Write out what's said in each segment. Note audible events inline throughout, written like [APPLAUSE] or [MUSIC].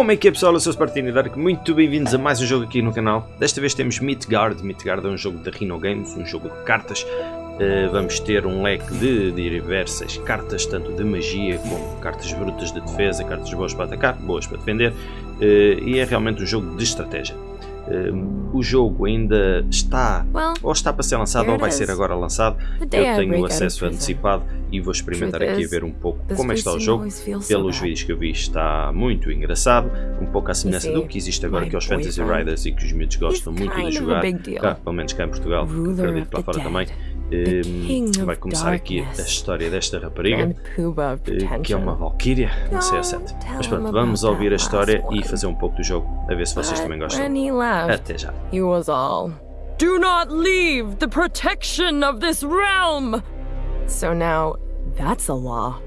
Como é que é pessoal, eu sou o Spartini Dark, muito bem-vindos a mais um jogo aqui no canal. Desta vez temos Midgard, Midgard é um jogo da Rhino Games, um jogo de cartas. Uh, vamos ter um leque de, de diversas cartas, tanto de magia como cartas brutas de defesa, cartas boas para atacar, boas para defender. Uh, e é realmente um jogo de estratégia. Uh, o jogo ainda está, ou está para ser lançado, ou vai ser agora lançado. Eu tenho acesso antecipado e vou experimentar aqui a ver um pouco como é está o jogo. Pelos vídeos que eu vi está muito engraçado, um pouco à semelhança do que existe agora que é os Fantasy Riders e que os miúdos gostam muito de jogar, cá, pelo menos cá em Portugal, acredito que lá fora também. Um, vai começar aqui a história desta rapariga, eh, que é uma Valkyria, não sei a sete. Mas pronto, vamos ouvir a história e fazer um pouco do jogo, a ver se vocês também gostam. Até já. He was all. Do not leave the protection of this realm! So now, that's a law.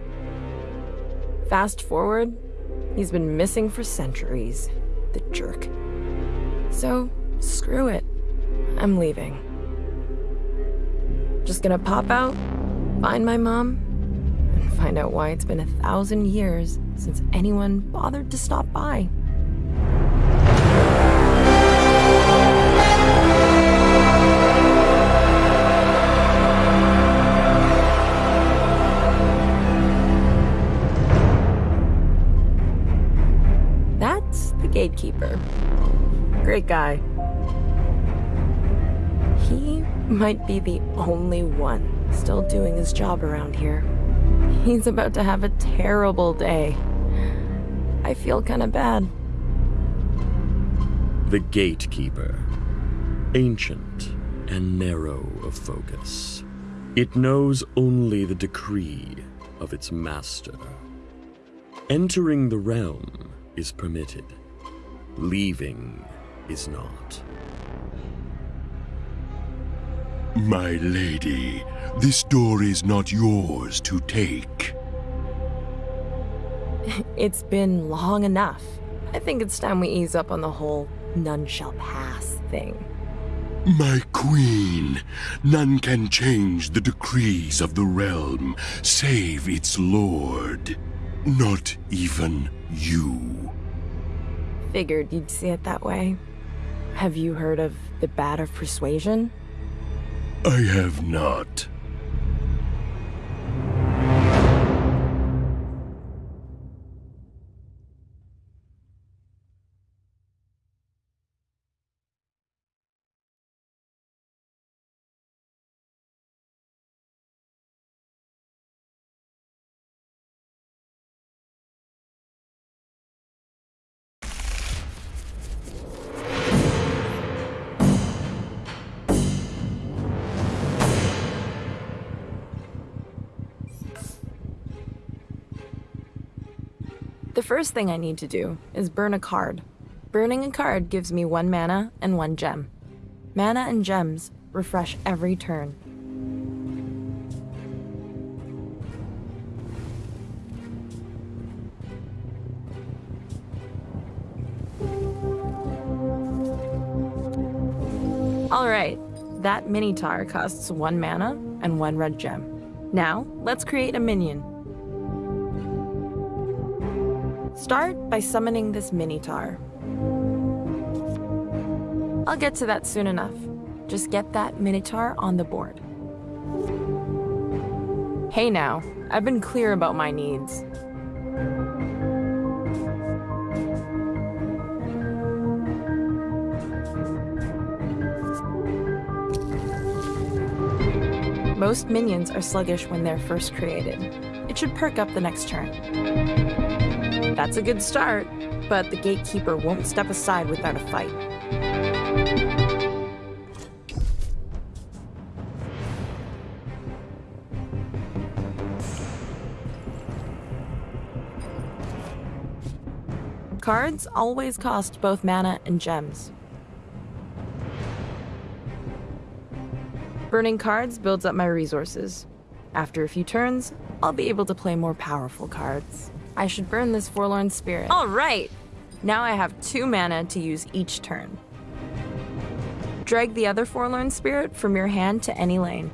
Fast forward, he's been missing for centuries. The jerk. So, screw it. I'm leaving. Just gonna pop out, find my mom, and find out why it's been a thousand years since anyone bothered to stop by. That's the gatekeeper. Great guy. He might be the only one still doing his job around here. He's about to have a terrible day. I feel kinda bad. The Gatekeeper. Ancient and narrow of focus. It knows only the decree of its master. Entering the realm is permitted. Leaving is not. My lady, this door is not yours to take. [LAUGHS] It's been long enough. I think it's time we ease up on the whole none shall pass thing. My queen, none can change the decrees of the realm, save its lord. Not even you. Figured you'd see it that way. Have you heard of the Bat of Persuasion? I have not. The first thing I need to do is burn a card. Burning a card gives me one mana and one gem. Mana and gems refresh every turn. Alright, that Minotaur costs one mana and one red gem. Now, let's create a minion. Start by summoning this Minotaur. I'll get to that soon enough. Just get that Minotaur on the board. Hey now, I've been clear about my needs. Most minions are sluggish when they're first created. It should perk up the next turn. That's a good start, but the gatekeeper won't step aside without a fight. Cards always cost both mana and gems. Burning cards builds up my resources. After a few turns, I'll be able to play more powerful cards. I should burn this forlorn spirit. All right. Now I have two mana to use each turn. Drag the other forlorn spirit from your hand to any lane.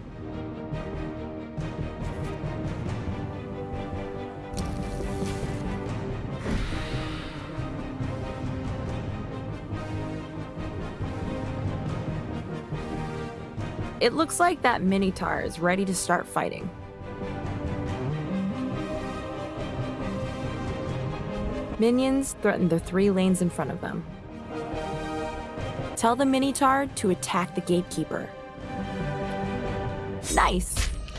It looks like that Minotaur is ready to start fighting. Minions threaten the three lanes in front of them. Tell the Minotaur to attack the Gatekeeper. Nice!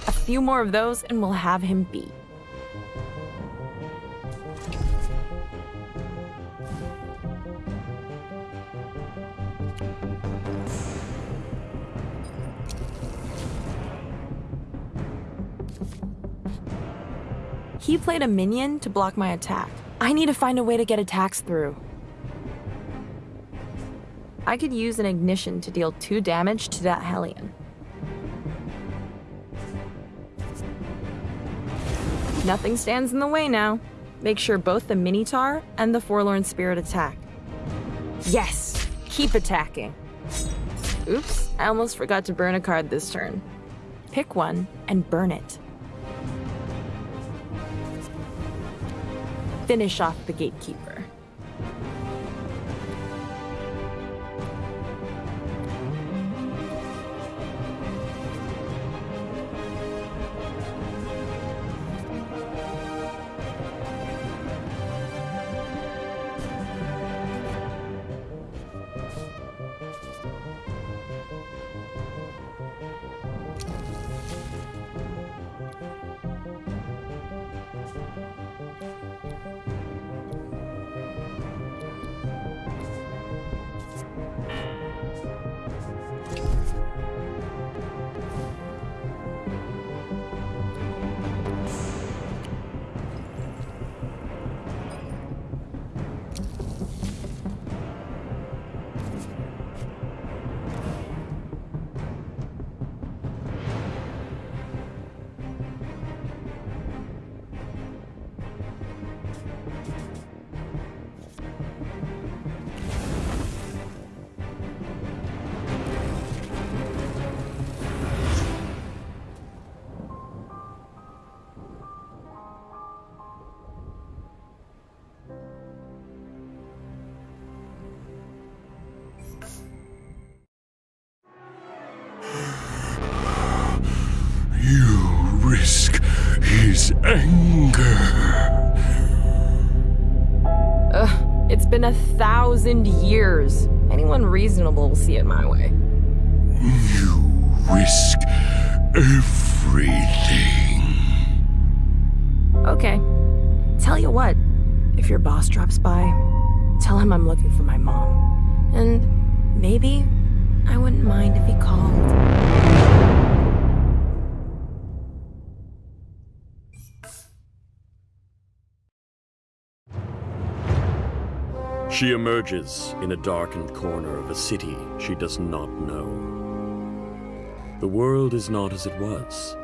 A few more of those and we'll have him beat. He played a minion to block my attack. I need to find a way to get attacks through. I could use an ignition to deal 2 damage to that Hellion. Nothing stands in the way now. Make sure both the Minotaur and the Forlorn Spirit attack. Yes! Keep attacking. Oops, I almost forgot to burn a card this turn. Pick one and burn it. Finish off the Gatekeeper. Been a thousand years. Anyone reasonable will see it my way. You risk everything. Okay. Tell you what, if your boss drops by, tell him I'm looking for my mom. And maybe I wouldn't mind if he called. She emerges in a darkened corner of a city she does not know. The world is not as it was.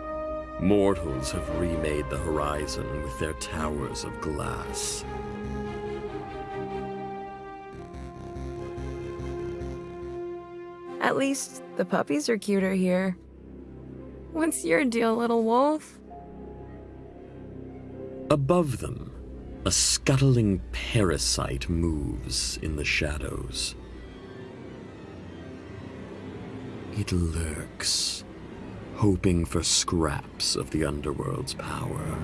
Mortals have remade the horizon with their towers of glass. At least the puppies are cuter here. What's your deal, little wolf? Above them, a scuttling parasite moves in the shadows. It lurks, hoping for scraps of the underworld's power.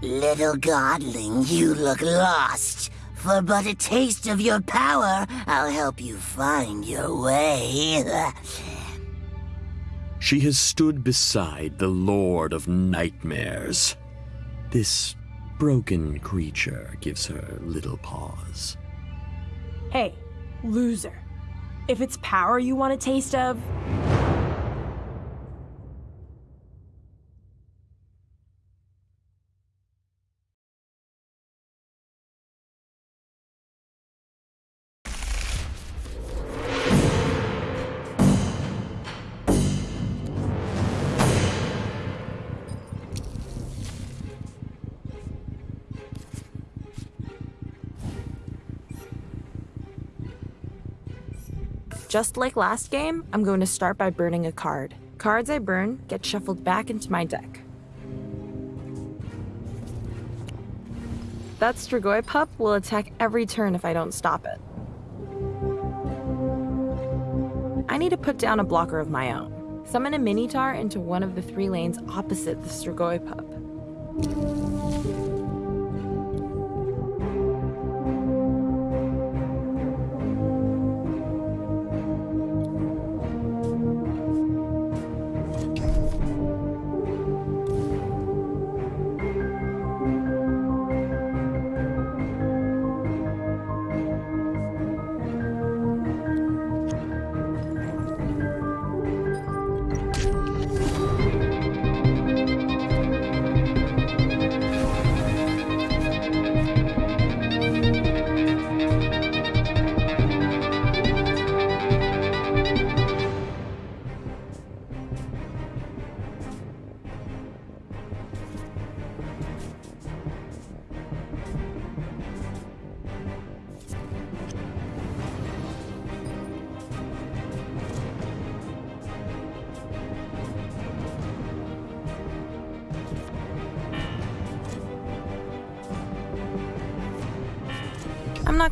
Little godling, you look lost. For but a taste of your power, I'll help you find your way. She has stood beside the Lord of Nightmares. This broken creature gives her little pause. Hey, loser. If it's power you want a taste of, Just like last game, I'm going to start by burning a card. Cards I burn get shuffled back into my deck. That Strigoi pup will attack every turn if I don't stop it. I need to put down a blocker of my own. Summon a Minotaur into one of the three lanes opposite the Strigoi pup.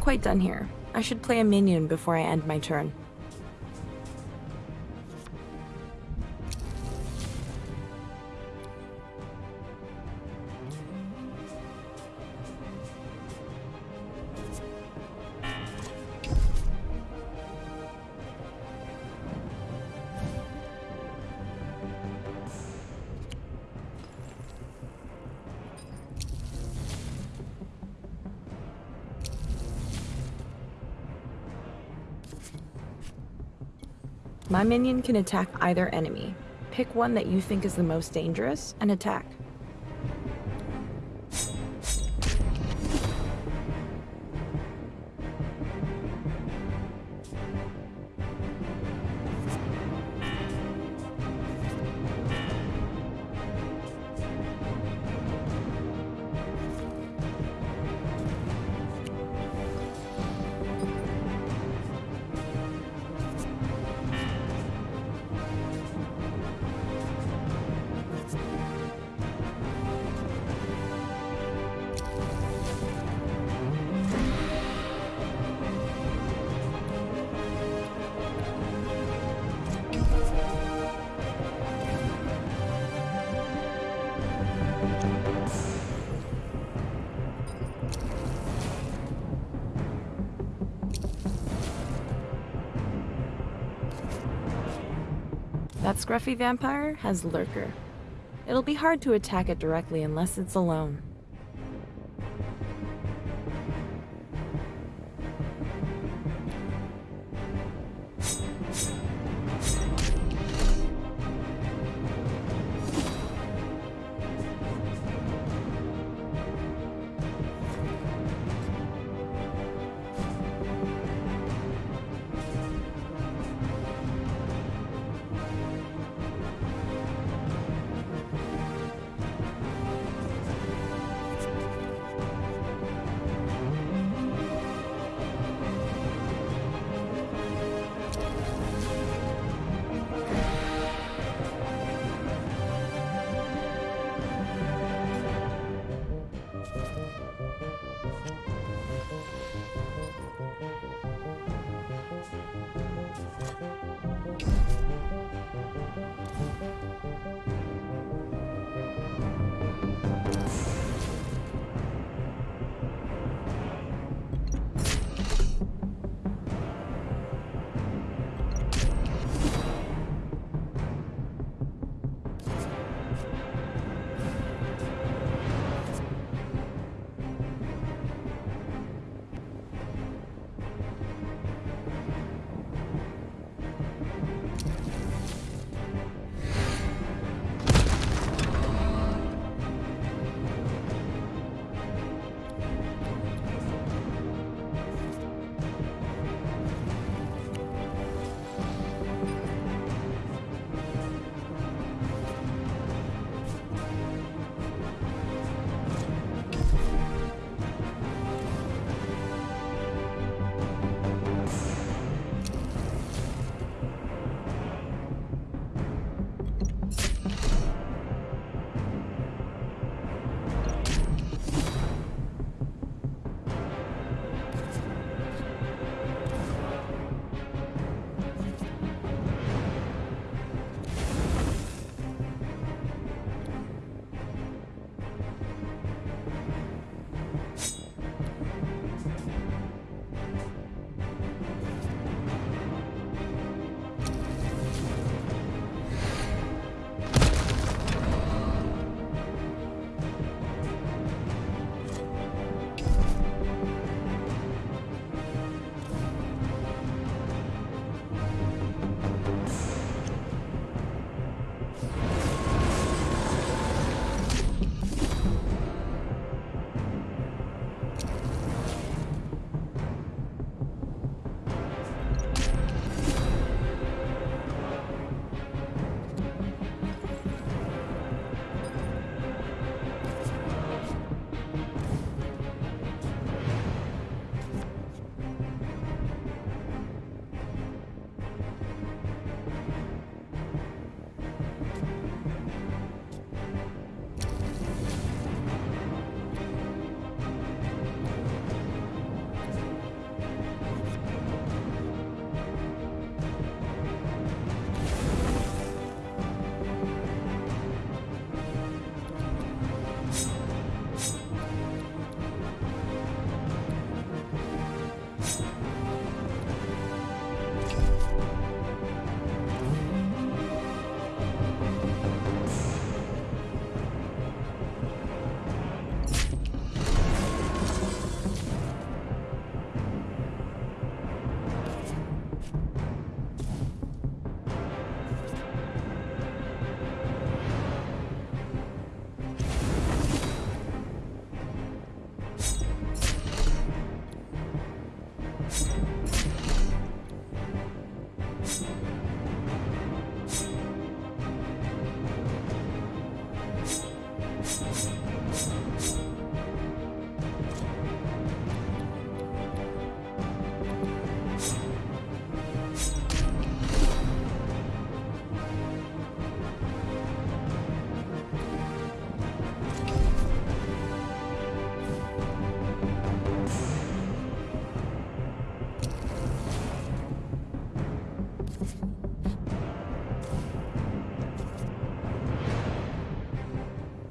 Quite done here. I should play a minion before I end my turn. My minion can attack either enemy. Pick one that you think is the most dangerous and attack. Scruffy vampire has Lurker. It'll be hard to attack it directly unless it's alone.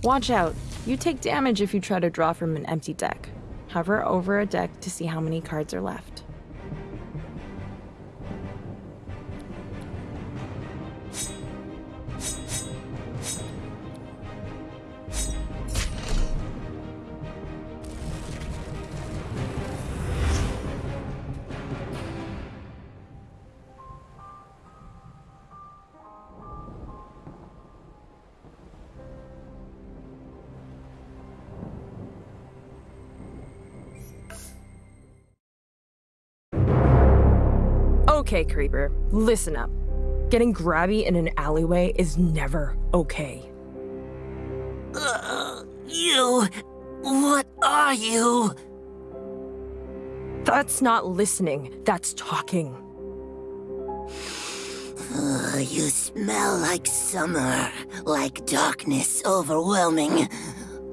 Watch out. You take damage if you try to draw from an empty deck. Hover over a deck to see how many cards are left. Okay, Creeper, listen up. Getting grabby in an alleyway is never okay. Uh, you. What are you? That's not listening, that's talking. Uh, you smell like summer, like darkness overwhelming.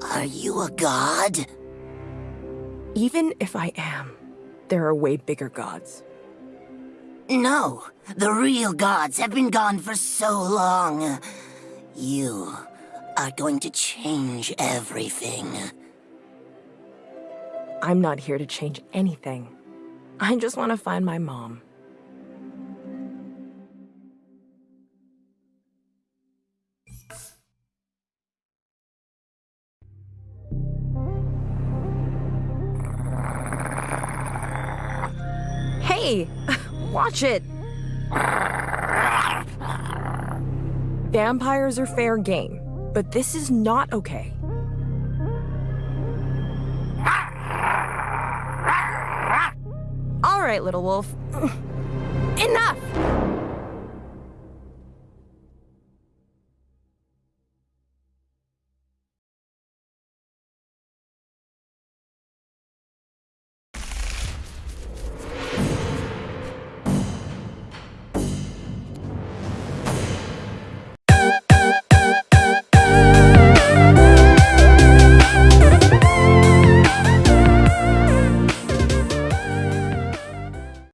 Are you a god? Even if I am, there are way bigger gods. No, the real gods have been gone for so long. You are going to change everything. I'm not here to change anything. I just want to find my mom. Hey! [LAUGHS] Watch it! Vampires are fair game, but this is not okay. All right, little wolf. [CLEARS THROAT] Enough!